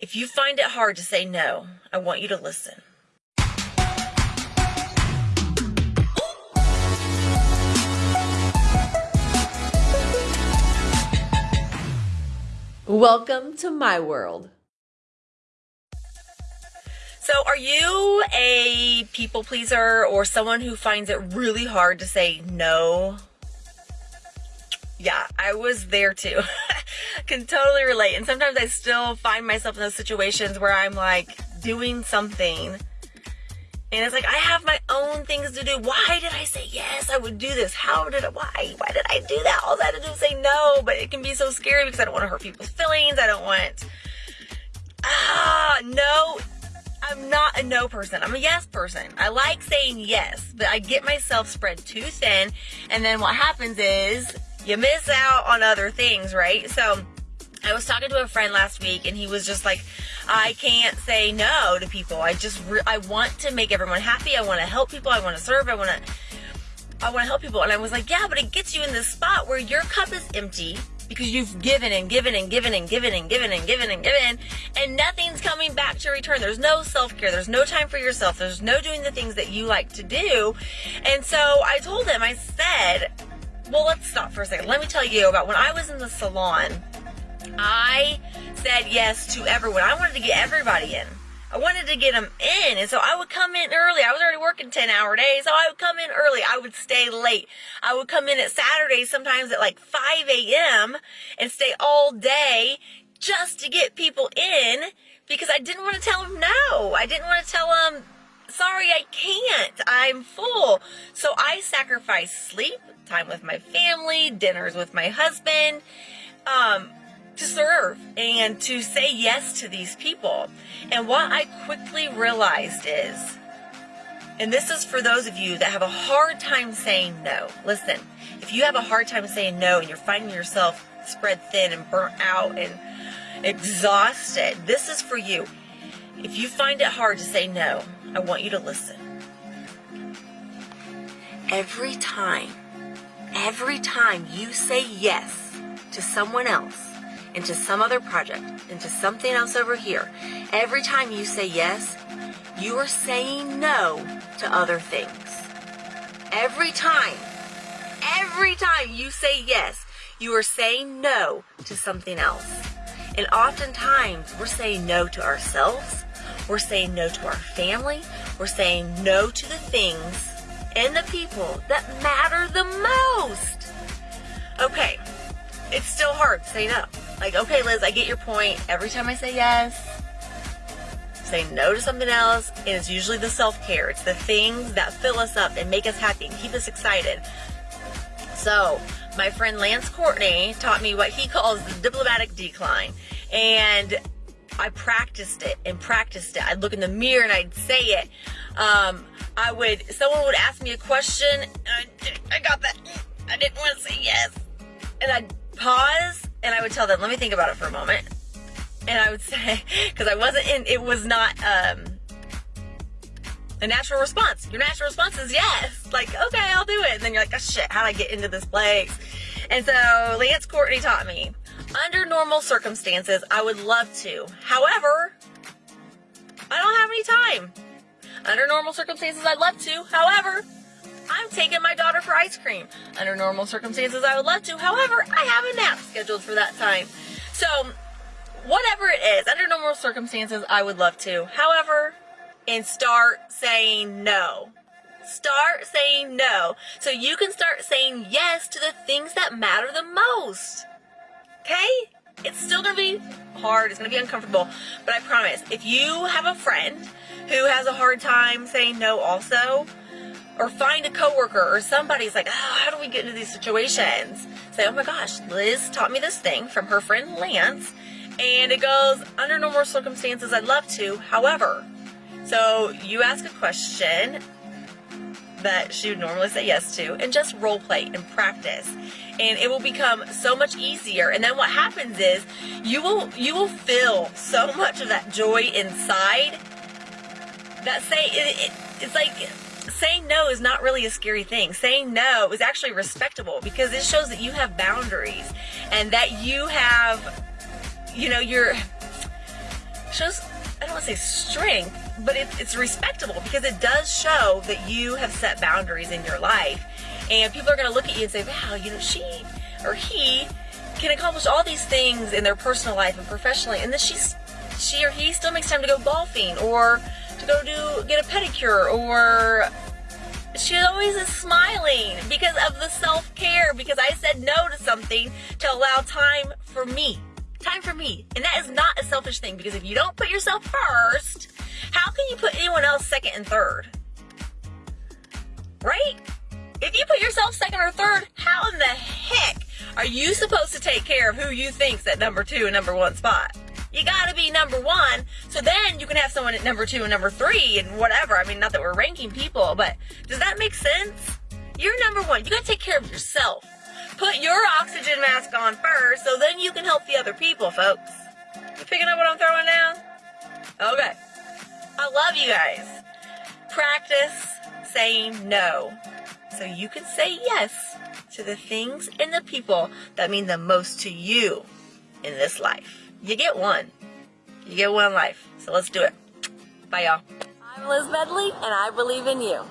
If you find it hard to say no, I want you to listen. Welcome to my world. So, are you a people pleaser or someone who finds it really hard to say no? Yeah, I was there too. Can totally relate. And sometimes I still find myself in those situations where I'm like doing something and it's like I have my own things to do. Why did I say yes? I would do this. How did I? Why? Why did I do that? All I had to do was say no. But it can be so scary because I don't want to hurt people's feelings. I don't want. Ah, no. I'm not a no person. I'm a yes person. I like saying yes, but I get myself spread too thin. And then what happens is you miss out on other things, right? So I was talking to a friend last week and he was just like, I can't say no to people. I just, re- I want to make everyone happy. I want to help people. I want to serve. I want to, I want to help people. And I was like, yeah, but it gets you in this spot where your cup is empty because you've given and given and given and given and given and given and given and nothing's coming back to return. There's no self-care. There's no time for yourself. There's no doing the things that you like to do. And so I told him, I said, well, let's stop for a second. Let me tell you about when I was in the salon. I said yes to everyone. I wanted to get everybody in. I wanted to get them in. And so I would come in early. I was already working 10 hour days. So I would come in early. I would stay late. I would come in at Saturdays sometimes at like 5 a.m. and stay all day just to get people in because I didn't want to tell them no. I didn't want to tell them, sorry, I can't. I'm full. So I sacrificed sleep, time with my family, dinners with my husband, um, to serve and to say yes to these people. And what I quickly realized is, and this is for those of you that have a hard time saying no. Listen, if you have a hard time saying no and you're finding yourself spread thin and burnt out and exhausted, this is for you. If you find it hard to say no, I want you to listen. Every time, every time you say yes to someone else, into some other project, into something else over here, every time you say yes, you are saying no to other things. Every time, every time you say yes, you are saying no to something else. And oftentimes we're saying no to ourselves, we're saying no to our family, we're saying no to the things and the people that matter the most. Okay, it's still hard say no. Like, okay, Liz, I get your point. Every time I say yes, say no to something else, and it's usually the self care. It's the things that fill us up and make us happy and keep us excited. So, my friend Lance Courtney taught me what he calls the diplomatic decline. And I practiced it and practiced it. I'd look in the mirror and I'd say it. Um, I would, someone would ask me a question, and I, I got that. I didn't want to say yes. And I'd pause and I would tell them, let me think about it for a moment. And I would say, because I wasn't in, it was not um, a natural response. Your natural response is yes. Like, okay, I'll do it. And then you're like, oh shit, how'd I get into this place? And so Lance Courtney taught me, under normal circumstances, I would love to. However, I don't have any time. Under normal circumstances, I'd love to. However, I'm taking my daughter for ice cream. Under normal circumstances, I would love to. However, I have a nap scheduled for that time. So, whatever it is, under normal circumstances, I would love to. However, and start saying no. Start saying no. So you can start saying yes to the things that matter the most. Okay? It's still gonna be hard, it's gonna be uncomfortable, but I promise, if you have a friend who has a hard time saying no also, or find a coworker or somebody's like, oh, how do we get into these situations? Say, oh my gosh, Liz taught me this thing from her friend Lance, and it goes, under normal circumstances, I'd love to. However, so you ask a question that she would normally say yes to, and just role play and practice, and it will become so much easier. And then what happens is you will you will feel so much of that joy inside that say it, it, it's like saying no is not really a scary thing. Saying no is actually respectable because it shows that you have boundaries and that you have, you know, you're shows, I don't want to say strength, but it, it's respectable because it does show that you have set boundaries in your life. And people are going to look at you and say, wow, you know, she or he can accomplish all these things in their personal life and professionally. And then she's, she or he still makes time to go golfing or to go do, get a pedicure or she always is smiling because of the self-care because I said no to something to allow time for me time for me and that is not a selfish thing because if you don't put yourself first how can you put anyone else second and third right if you put yourself second or third how in the heck are you supposed to take care of who you think's at number two and number one spot you gotta be number one. So then you can have someone at number two and number three and whatever. I mean, not that we're ranking people, but does that make sense? You're number one. You gotta take care of yourself. Put your oxygen mask on first so then you can help the other people, folks. You picking up what I'm throwing down? Okay. I love you guys. Practice saying no so you can say yes to the things and the people that mean the most to you in this life. You get one. You get one life. So let's do it. Bye, y'all. I'm Liz Medley, and I believe in you.